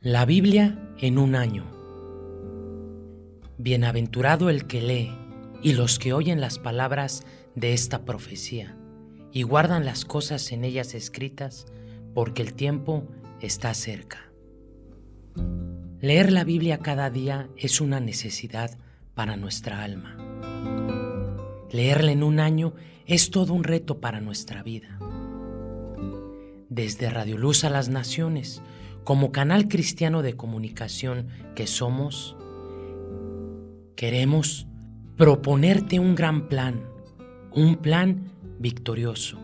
La Biblia en un año. Bienaventurado el que lee y los que oyen las palabras de esta profecía y guardan las cosas en ellas escritas, porque el tiempo está cerca. Leer la Biblia cada día es una necesidad para nuestra alma. Leerla en un año es todo un reto para nuestra vida. Desde Radio Luz a las Naciones, como canal cristiano de comunicación que somos, queremos proponerte un gran plan, un plan victorioso.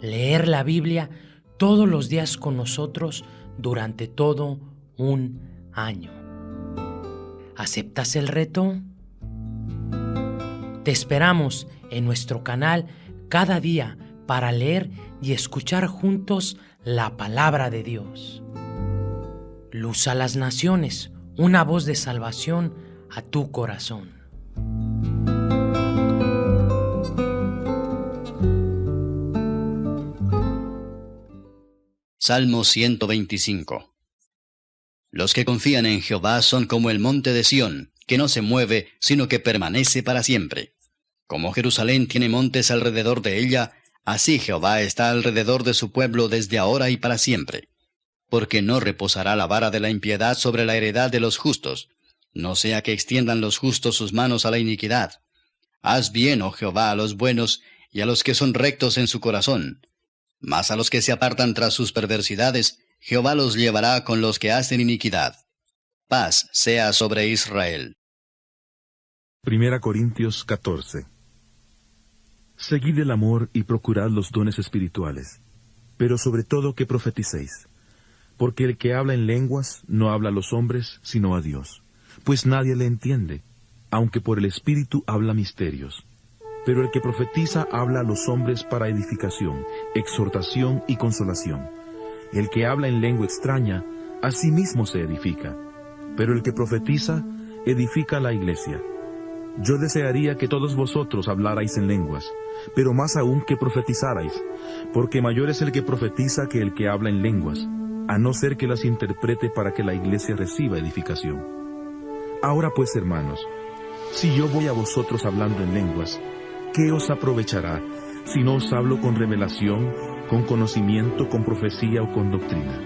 Leer la Biblia todos los días con nosotros durante todo un año. ¿Aceptas el reto? Te esperamos en nuestro canal cada día para leer y escuchar juntos la palabra de Dios. Luz a las naciones, una voz de salvación a tu corazón. Salmo 125 Los que confían en Jehová son como el monte de Sión, que no se mueve, sino que permanece para siempre. Como Jerusalén tiene montes alrededor de ella, Así Jehová está alrededor de su pueblo desde ahora y para siempre. Porque no reposará la vara de la impiedad sobre la heredad de los justos, no sea que extiendan los justos sus manos a la iniquidad. Haz bien, oh Jehová, a los buenos y a los que son rectos en su corazón. Mas a los que se apartan tras sus perversidades, Jehová los llevará con los que hacen iniquidad. Paz sea sobre Israel. Primera Corintios 14 Seguid el amor y procurad los dones espirituales, pero sobre todo que profeticéis. Porque el que habla en lenguas no habla a los hombres, sino a Dios, pues nadie le entiende, aunque por el Espíritu habla misterios. Pero el que profetiza habla a los hombres para edificación, exhortación y consolación. El que habla en lengua extraña, a sí mismo se edifica. Pero el que profetiza, edifica la iglesia. Yo desearía que todos vosotros hablarais en lenguas, pero más aún que profetizarais, porque mayor es el que profetiza que el que habla en lenguas, a no ser que las interprete para que la iglesia reciba edificación. Ahora pues, hermanos, si yo voy a vosotros hablando en lenguas, ¿qué os aprovechará si no os hablo con revelación, con conocimiento, con profecía o con doctrina?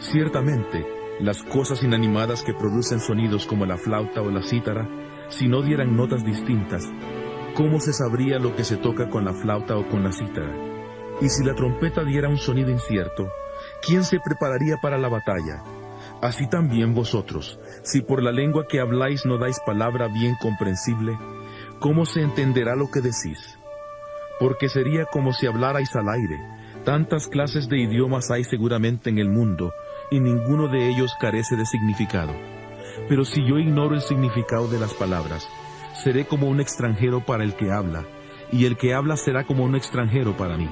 Ciertamente, las cosas inanimadas que producen sonidos como la flauta o la cítara, si no dieran notas distintas, ¿cómo se sabría lo que se toca con la flauta o con la cítara? Y si la trompeta diera un sonido incierto, ¿quién se prepararía para la batalla? Así también vosotros, si por la lengua que habláis no dais palabra bien comprensible, ¿cómo se entenderá lo que decís? Porque sería como si hablarais al aire. Tantas clases de idiomas hay seguramente en el mundo, y ninguno de ellos carece de significado. Pero si yo ignoro el significado de las palabras, seré como un extranjero para el que habla, y el que habla será como un extranjero para mí.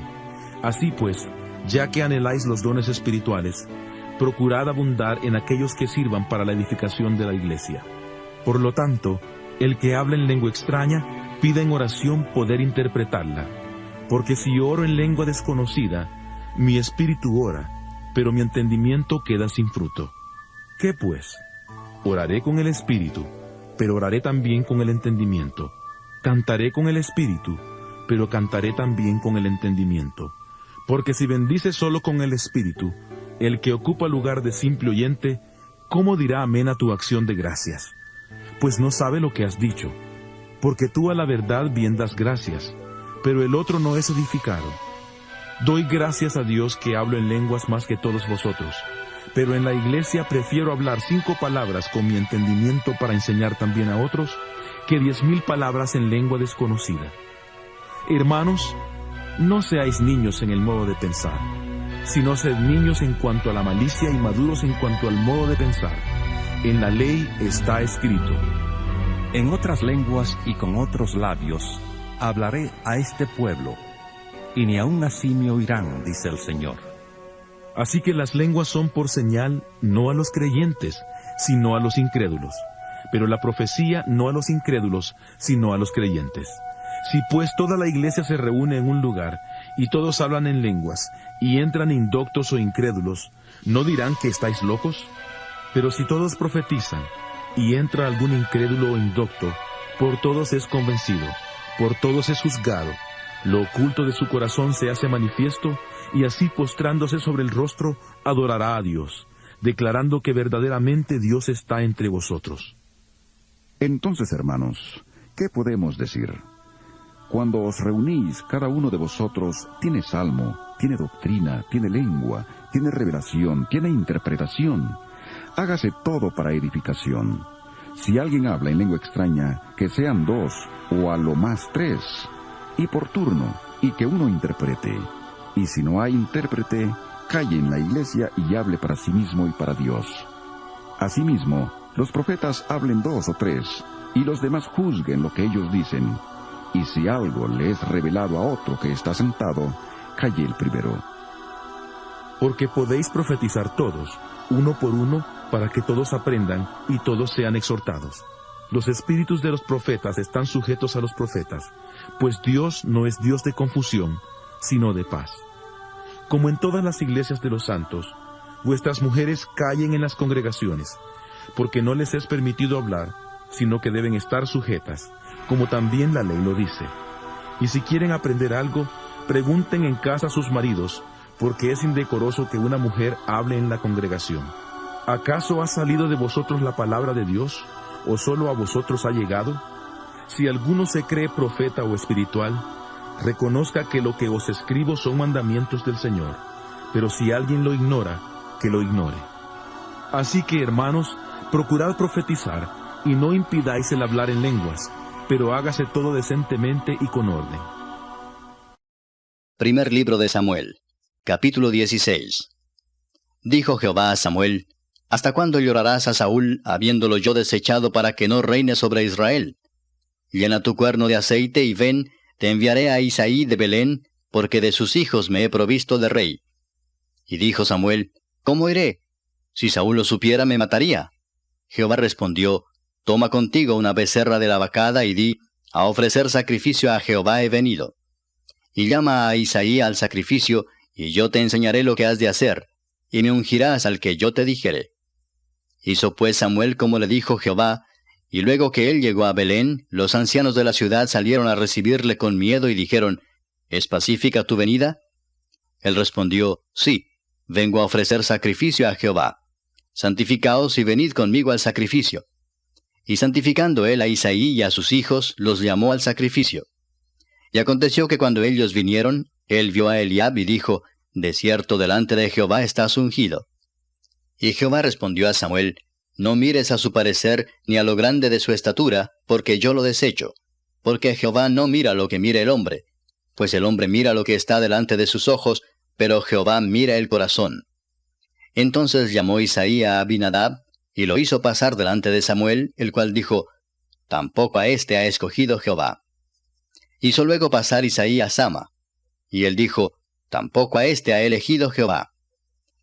Así pues, ya que anheláis los dones espirituales, procurad abundar en aquellos que sirvan para la edificación de la iglesia. Por lo tanto, el que habla en lengua extraña, pida en oración poder interpretarla, porque si oro en lengua desconocida, mi espíritu ora, pero mi entendimiento queda sin fruto. ¿Qué pues? Oraré con el espíritu, pero oraré también con el entendimiento. Cantaré con el espíritu, pero cantaré también con el entendimiento. Porque si bendice solo con el espíritu, el que ocupa lugar de simple oyente, ¿cómo dirá amén a tu acción de gracias? Pues no sabe lo que has dicho. Porque tú a la verdad bien das gracias, pero el otro no es edificado. Doy gracias a Dios que hablo en lenguas más que todos vosotros pero en la iglesia prefiero hablar cinco palabras con mi entendimiento para enseñar también a otros que diez mil palabras en lengua desconocida. Hermanos, no seáis niños en el modo de pensar, sino sed niños en cuanto a la malicia y maduros en cuanto al modo de pensar. En la ley está escrito. En otras lenguas y con otros labios hablaré a este pueblo, y ni aun así me oirán, dice el Señor. Así que las lenguas son por señal no a los creyentes, sino a los incrédulos, pero la profecía no a los incrédulos, sino a los creyentes. Si pues toda la iglesia se reúne en un lugar, y todos hablan en lenguas, y entran indoctos o incrédulos, ¿no dirán que estáis locos? Pero si todos profetizan, y entra algún incrédulo o indocto, por todos es convencido, por todos es juzgado, lo oculto de su corazón se hace manifiesto, y así postrándose sobre el rostro, adorará a Dios, declarando que verdaderamente Dios está entre vosotros. Entonces, hermanos, ¿qué podemos decir? Cuando os reunís, cada uno de vosotros tiene salmo, tiene doctrina, tiene lengua, tiene revelación, tiene interpretación. Hágase todo para edificación. Si alguien habla en lengua extraña, que sean dos, o a lo más tres, y por turno, y que uno interprete. Y si no hay intérprete, calle en la iglesia y hable para sí mismo y para Dios. Asimismo, los profetas hablen dos o tres, y los demás juzguen lo que ellos dicen. Y si algo le es revelado a otro que está sentado, calle el primero. Porque podéis profetizar todos, uno por uno, para que todos aprendan y todos sean exhortados. Los espíritus de los profetas están sujetos a los profetas, pues Dios no es Dios de confusión, sino de paz. Como en todas las iglesias de los santos, vuestras mujeres callen en las congregaciones, porque no les es permitido hablar, sino que deben estar sujetas, como también la ley lo dice. Y si quieren aprender algo, pregunten en casa a sus maridos, porque es indecoroso que una mujer hable en la congregación. ¿Acaso ha salido de vosotros la palabra de Dios, o solo a vosotros ha llegado? Si alguno se cree profeta o espiritual, reconozca que lo que os escribo son mandamientos del Señor, pero si alguien lo ignora, que lo ignore. Así que, hermanos, procurad profetizar, y no impidáis el hablar en lenguas, pero hágase todo decentemente y con orden. Primer libro de Samuel, capítulo 16. Dijo Jehová a Samuel, ¿Hasta cuándo llorarás a Saúl, habiéndolo yo desechado para que no reine sobre Israel? Llena tu cuerno de aceite y ven, te enviaré a Isaí de Belén, porque de sus hijos me he provisto de rey. Y dijo Samuel, ¿Cómo iré? Si Saúl lo supiera, me mataría. Jehová respondió, Toma contigo una becerra de la vacada y di, A ofrecer sacrificio a Jehová he venido. Y llama a Isaí al sacrificio, y yo te enseñaré lo que has de hacer, y me ungirás al que yo te dijere. Hizo pues Samuel como le dijo Jehová, y luego que él llegó a Belén, los ancianos de la ciudad salieron a recibirle con miedo y dijeron, ¿Es pacífica tu venida? Él respondió, Sí, vengo a ofrecer sacrificio a Jehová. Santificaos y venid conmigo al sacrificio. Y santificando él a Isaí y a sus hijos, los llamó al sacrificio. Y aconteció que cuando ellos vinieron, él vio a Eliab y dijo, De cierto delante de Jehová estás ungido. Y Jehová respondió a Samuel, No mires a su parecer ni a lo grande de su estatura, porque yo lo desecho. Porque Jehová no mira lo que mira el hombre, pues el hombre mira lo que está delante de sus ojos, pero Jehová mira el corazón. Entonces llamó Isaí a Abinadab, y lo hizo pasar delante de Samuel, el cual dijo, Tampoco a éste ha escogido Jehová. Hizo luego pasar Isaí a Sama, y él dijo, Tampoco a éste ha elegido Jehová.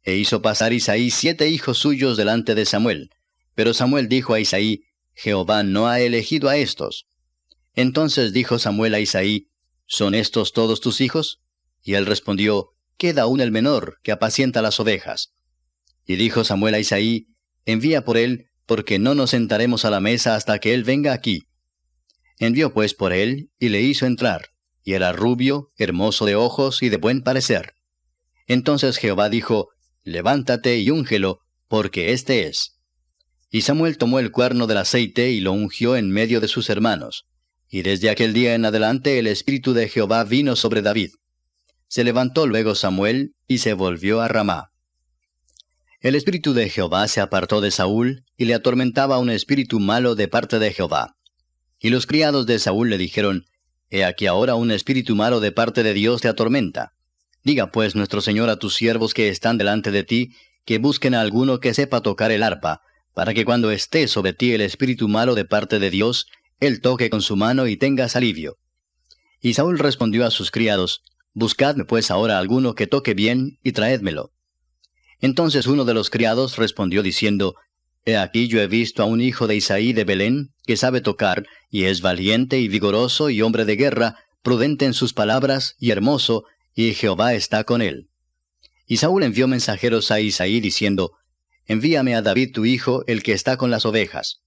E hizo pasar Isaí siete hijos suyos delante de Samuel. Pero Samuel dijo a Isaí, Jehová no ha elegido a estos. Entonces dijo Samuel a Isaí, ¿Son estos todos tus hijos? Y él respondió, Queda aún el menor, que apacienta las ovejas. Y dijo Samuel a Isaí, Envía por él, porque no nos sentaremos a la mesa hasta que él venga aquí. Envió pues por él, y le hizo entrar, y era rubio, hermoso de ojos y de buen parecer. Entonces Jehová dijo, levántate y úngelo, porque éste es. Y Samuel tomó el cuerno del aceite y lo ungió en medio de sus hermanos. Y desde aquel día en adelante el Espíritu de Jehová vino sobre David. Se levantó luego Samuel y se volvió a Ramá. El Espíritu de Jehová se apartó de Saúl y le atormentaba un espíritu malo de parte de Jehová. Y los criados de Saúl le dijeron, He aquí ahora un espíritu malo de parte de Dios te atormenta. Diga pues nuestro Señor a tus siervos que están delante de ti, que busquen a alguno que sepa tocar el arpa, para que cuando esté sobre ti el espíritu malo de parte de Dios, él toque con su mano y tengas alivio. Y Saúl respondió a sus criados, Buscadme pues ahora alguno que toque bien, y traédmelo. Entonces uno de los criados respondió diciendo, He aquí yo he visto a un hijo de Isaí de Belén, que sabe tocar, y es valiente y vigoroso y hombre de guerra, prudente en sus palabras y hermoso, y Jehová está con él. Y Saúl envió mensajeros a Isaí diciendo, Envíame a David tu hijo, el que está con las ovejas.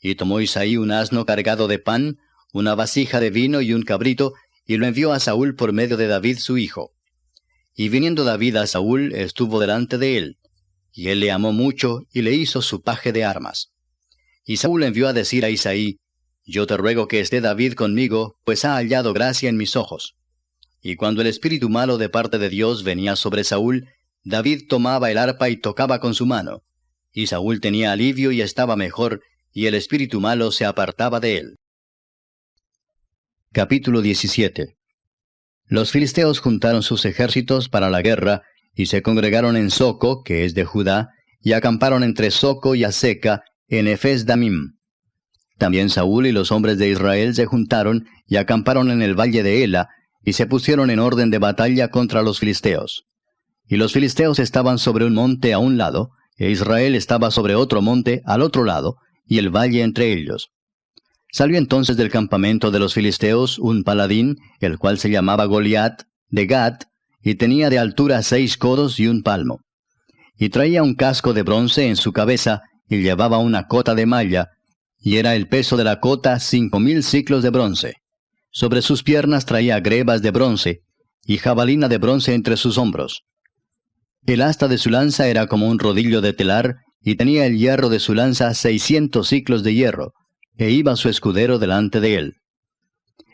Y tomó Isaí un asno cargado de pan, una vasija de vino y un cabrito, y lo envió a Saúl por medio de David su hijo. Y viniendo David a Saúl, estuvo delante de él. Y él le amó mucho, y le hizo su paje de armas. Y Saúl envió a decir a Isaí, Yo te ruego que esté David conmigo, pues ha hallado gracia en mis ojos. Y cuando el espíritu malo de parte de Dios venía sobre Saúl, David tomaba el arpa y tocaba con su mano. Y Saúl tenía alivio y estaba mejor, y el espíritu malo se apartaba de él. Capítulo 17 Los filisteos juntaron sus ejércitos para la guerra, y se congregaron en Soco, que es de Judá, y acamparon entre Soco y Aseca, en Efes Damim. También Saúl y los hombres de Israel se juntaron y acamparon en el valle de Ela, y se pusieron en orden de batalla contra los filisteos. Y los filisteos estaban sobre un monte a un lado, e Israel estaba sobre otro monte al otro lado, y el valle entre ellos. Salió entonces del campamento de los filisteos un paladín, el cual se llamaba Goliat, de Gat, y tenía de altura seis codos y un palmo. Y traía un casco de bronce en su cabeza, y llevaba una cota de malla, y era el peso de la cota cinco mil ciclos de bronce. Sobre sus piernas traía grebas de bronce, y jabalina de bronce entre sus hombros. El asta de su lanza era como un rodillo de telar, y tenía el hierro de su lanza seiscientos ciclos de hierro, e iba su escudero delante de él.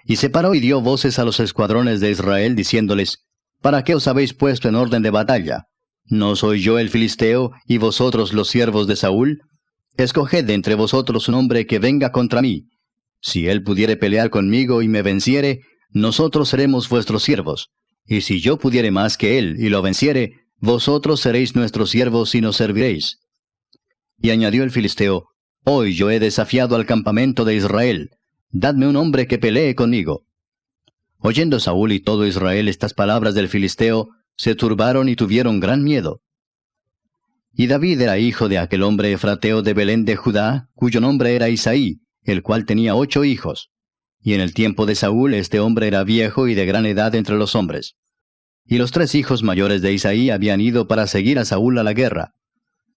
Y se paró y dio voces a los escuadrones de Israel, diciéndoles, ¿Para qué os habéis puesto en orden de batalla? ¿No soy yo el filisteo, y vosotros los siervos de Saúl? Escoged de entre vosotros un hombre que venga contra mí. Si él pudiere pelear conmigo y me venciere, nosotros seremos vuestros siervos. Y si yo pudiere más que él y lo venciere, vosotros seréis nuestros siervos y nos serviréis. Y añadió el filisteo, Hoy yo he desafiado al campamento de Israel. Dadme un hombre que pelee conmigo. Oyendo Saúl y todo Israel estas palabras del filisteo, se turbaron y tuvieron gran miedo. Y David era hijo de aquel hombre efrateo de Belén de Judá, cuyo nombre era Isaí, el cual tenía ocho hijos. Y en el tiempo de Saúl este hombre era viejo y de gran edad entre los hombres. Y los tres hijos mayores de Isaí habían ido para seguir a Saúl a la guerra.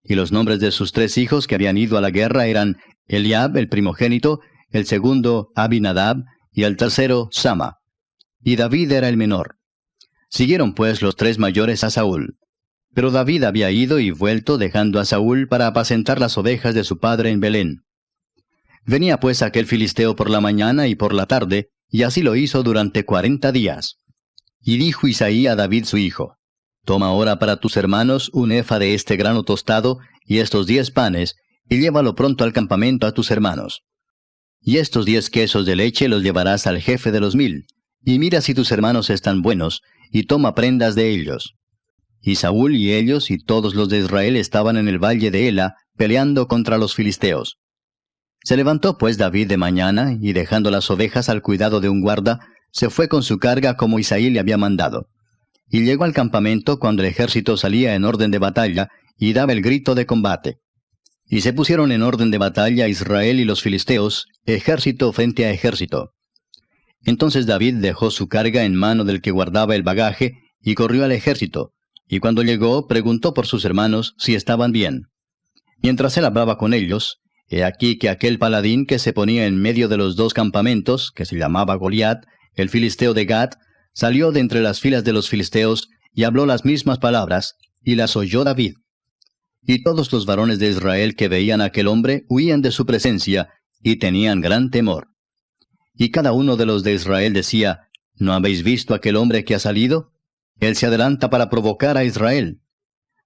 Y los nombres de sus tres hijos que habían ido a la guerra eran Eliab, el primogénito, el segundo Abinadab, y el tercero Sama y David era el menor. Siguieron pues los tres mayores a Saúl. Pero David había ido y vuelto dejando a Saúl para apacentar las ovejas de su padre en Belén. Venía pues aquel filisteo por la mañana y por la tarde, y así lo hizo durante cuarenta días. Y dijo Isaí a David su hijo, Toma ahora para tus hermanos un efa de este grano tostado y estos diez panes, y llévalo pronto al campamento a tus hermanos. Y estos diez quesos de leche los llevarás al jefe de los mil, y mira si tus hermanos están buenos, y toma prendas de ellos. Y Saúl y ellos y todos los de Israel estaban en el valle de Ela, peleando contra los filisteos. Se levantó pues David de mañana, y dejando las ovejas al cuidado de un guarda, se fue con su carga como Isaí le había mandado. Y llegó al campamento cuando el ejército salía en orden de batalla, y daba el grito de combate. Y se pusieron en orden de batalla Israel y los filisteos, ejército frente a ejército. Entonces David dejó su carga en mano del que guardaba el bagaje y corrió al ejército, y cuando llegó preguntó por sus hermanos si estaban bien. Mientras él hablaba con ellos, he aquí que aquel paladín que se ponía en medio de los dos campamentos, que se llamaba Goliat, el filisteo de Gat, salió de entre las filas de los filisteos y habló las mismas palabras, y las oyó David. Y todos los varones de Israel que veían a aquel hombre huían de su presencia, y tenían gran temor. Y cada uno de los de Israel decía, ¿no habéis visto aquel hombre que ha salido? Él se adelanta para provocar a Israel.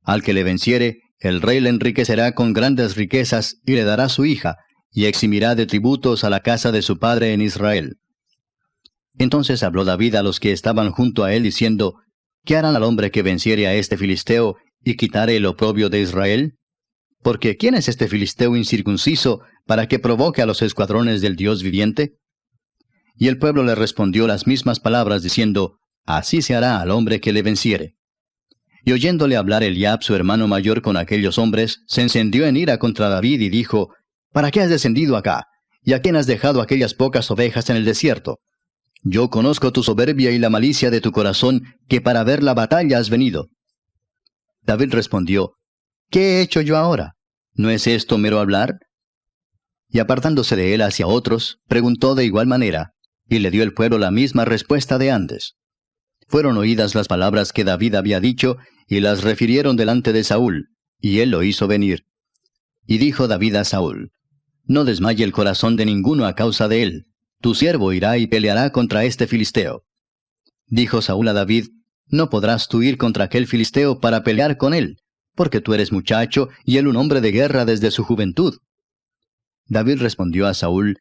Al que le venciere, el rey le enriquecerá con grandes riquezas y le dará su hija, y eximirá de tributos a la casa de su padre en Israel. Entonces habló David a los que estaban junto a él, diciendo, ¿Qué harán al hombre que venciere a este filisteo y quitare el oprobio de Israel? Porque ¿quién es este filisteo incircunciso para que provoque a los escuadrones del Dios viviente? Y el pueblo le respondió las mismas palabras, diciendo, Así se hará al hombre que le venciere. Y oyéndole hablar Eliab, su hermano mayor, con aquellos hombres, se encendió en ira contra David y dijo, ¿Para qué has descendido acá? ¿Y a quién has dejado aquellas pocas ovejas en el desierto? Yo conozco tu soberbia y la malicia de tu corazón, que para ver la batalla has venido. David respondió, ¿Qué he hecho yo ahora? ¿No es esto mero hablar? Y apartándose de él hacia otros, preguntó de igual manera, y le dio el pueblo la misma respuesta de antes. Fueron oídas las palabras que David había dicho, y las refirieron delante de Saúl, y él lo hizo venir. Y dijo David a Saúl, No desmaye el corazón de ninguno a causa de él, tu siervo irá y peleará contra este filisteo. Dijo Saúl a David, No podrás tú ir contra aquel filisteo para pelear con él, porque tú eres muchacho y él un hombre de guerra desde su juventud. David respondió a Saúl,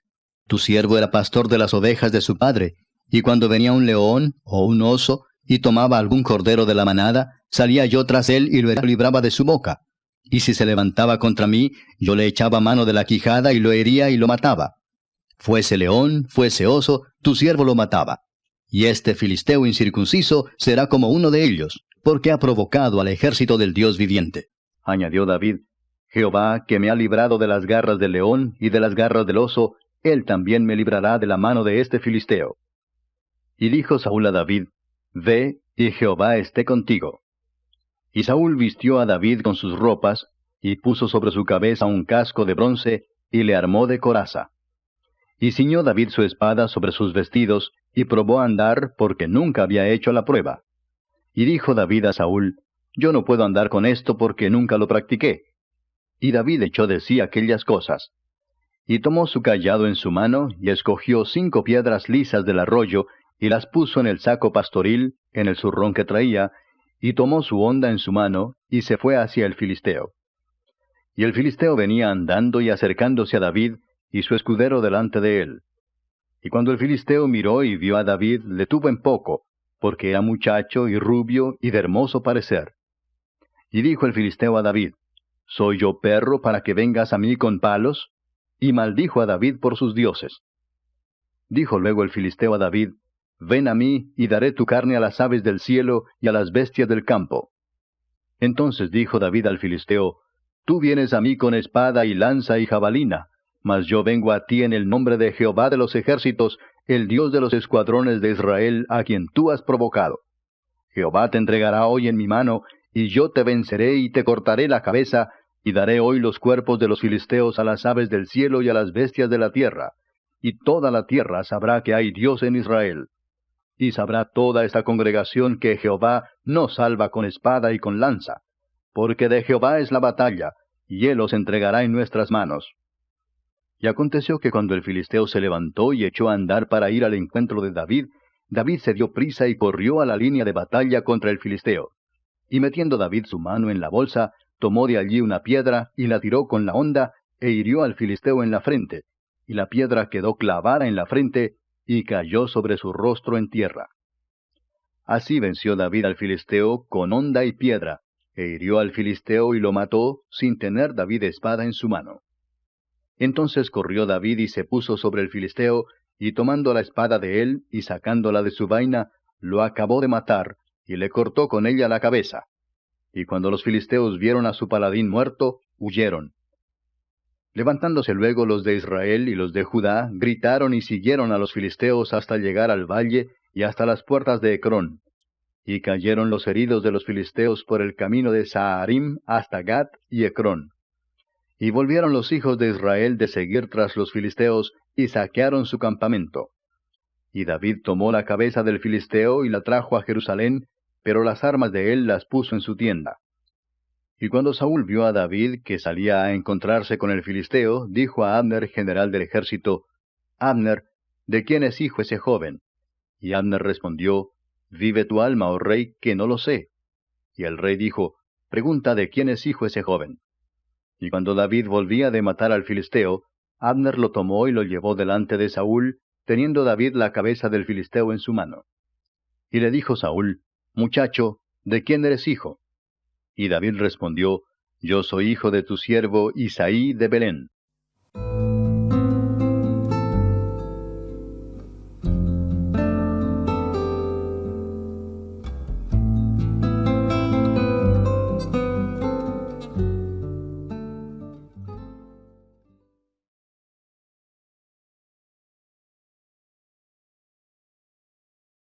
Tu siervo era pastor de las ovejas de su padre, y cuando venía un león o un oso y tomaba algún cordero de la manada, salía yo tras él y lo libraba de su boca. Y si se levantaba contra mí, yo le echaba mano de la quijada y lo hería y lo mataba. Fuese león, fuese oso, tu siervo lo mataba. Y este filisteo incircunciso será como uno de ellos, porque ha provocado al ejército del Dios viviente. Añadió David, Jehová, que me ha librado de las garras del león y de las garras del oso, él también me librará de la mano de este filisteo. Y dijo Saúl a David, Ve, y Jehová esté contigo. Y Saúl vistió a David con sus ropas, y puso sobre su cabeza un casco de bronce, y le armó de coraza. Y ciñó David su espada sobre sus vestidos, y probó a andar porque nunca había hecho la prueba. Y dijo David a Saúl, Yo no puedo andar con esto porque nunca lo practiqué. Y David echó de sí aquellas cosas. Y tomó su callado en su mano, y escogió cinco piedras lisas del arroyo, y las puso en el saco pastoril, en el zurrón que traía, y tomó su honda en su mano, y se fue hacia el Filisteo. Y el Filisteo venía andando y acercándose a David, y su escudero delante de él. Y cuando el filisteo miró y vio a David, le tuvo en poco, porque era muchacho y rubio y de hermoso parecer. Y dijo el filisteo a David, ¿Soy yo perro para que vengas a mí con palos? Y maldijo a David por sus dioses. Dijo luego el filisteo a David, Ven a mí y daré tu carne a las aves del cielo y a las bestias del campo. Entonces dijo David al filisteo, Tú vienes a mí con espada y lanza y jabalina, mas yo vengo a ti en el nombre de Jehová de los ejércitos, el Dios de los escuadrones de Israel, a quien tú has provocado. Jehová te entregará hoy en mi mano, y yo te venceré y te cortaré la cabeza, y daré hoy los cuerpos de los filisteos a las aves del cielo y a las bestias de la tierra. Y toda la tierra sabrá que hay Dios en Israel. Y sabrá toda esta congregación que Jehová no salva con espada y con lanza, porque de Jehová es la batalla, y él os entregará en nuestras manos. Y aconteció que cuando el filisteo se levantó y echó a andar para ir al encuentro de David, David se dio prisa y corrió a la línea de batalla contra el filisteo. Y metiendo David su mano en la bolsa, tomó de allí una piedra y la tiró con la honda e hirió al filisteo en la frente, y la piedra quedó clavada en la frente y cayó sobre su rostro en tierra. Así venció David al filisteo con honda y piedra, e hirió al filisteo y lo mató sin tener David espada en su mano. Entonces corrió David y se puso sobre el filisteo, y tomando la espada de él y sacándola de su vaina, lo acabó de matar, y le cortó con ella la cabeza. Y cuando los filisteos vieron a su paladín muerto, huyeron. Levantándose luego los de Israel y los de Judá, gritaron y siguieron a los filisteos hasta llegar al valle y hasta las puertas de Ecrón. Y cayeron los heridos de los filisteos por el camino de Saharim hasta Gat y Ecrón. Y volvieron los hijos de Israel de seguir tras los filisteos, y saquearon su campamento. Y David tomó la cabeza del filisteo y la trajo a Jerusalén, pero las armas de él las puso en su tienda. Y cuando Saúl vio a David que salía a encontrarse con el filisteo, dijo a Abner, general del ejército, Abner, ¿de quién es hijo ese joven? Y Abner respondió, Vive tu alma, oh rey, que no lo sé. Y el rey dijo, Pregunta de quién es hijo ese joven. Y cuando David volvía de matar al filisteo, Abner lo tomó y lo llevó delante de Saúl, teniendo David la cabeza del filisteo en su mano. Y le dijo Saúl, Muchacho, ¿de quién eres hijo? Y David respondió, Yo soy hijo de tu siervo Isaí de Belén.